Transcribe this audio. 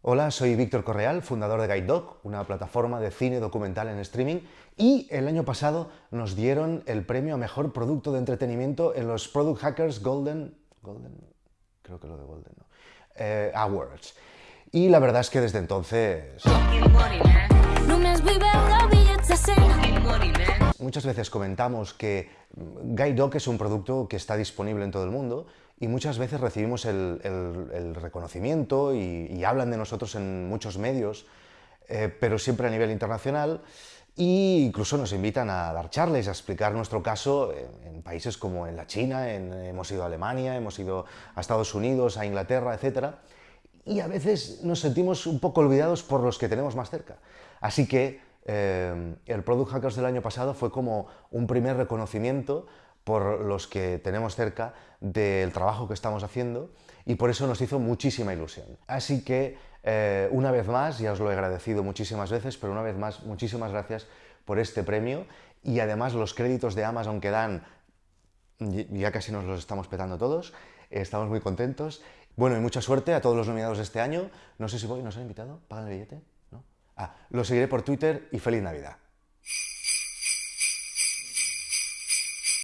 Hola, soy Víctor Correal, fundador de GuideDoc, una plataforma de cine documental en streaming, y el año pasado nos dieron el premio a Mejor Producto de Entretenimiento en los Product Hackers Golden... Golden... creo que lo de Golden, ¿no? Eh, Awards. Y la verdad es que desde entonces... Muchas veces comentamos que GuideDoc es un producto que está disponible en todo el mundo y muchas veces recibimos el, reconocimiento y, hablan de nosotros en muchos medios, eh, pero siempre a nivel internacional e incluso nos invitan a dar charlas, a explicar nuestro caso en, países como en la China, hemos ido a Alemania, hemos ido a Estados Unidos, a Inglaterra, etc. Y a veces nos sentimos un poco olvidados por los que tenemos más cerca. Así que eh, el Product Hackers del año pasado fue como un primer reconocimiento por los que tenemos cerca del trabajo que estamos haciendo y por eso nos hizo muchísima ilusión. Así que, eh, una vez más, ya os lo he agradecido muchísimas veces, pero una vez más, muchísimas gracias por este premio y además los créditos de Amazon que dan, ya casi nos los estamos petando todos, estamos muy contentos. Bueno, y mucha suerte a todos los nominados de este año. No sé si voy, ¿nos han invitado? ¿Pagan el billete? Ah, lo seguiré por Twitter y feliz Navidad.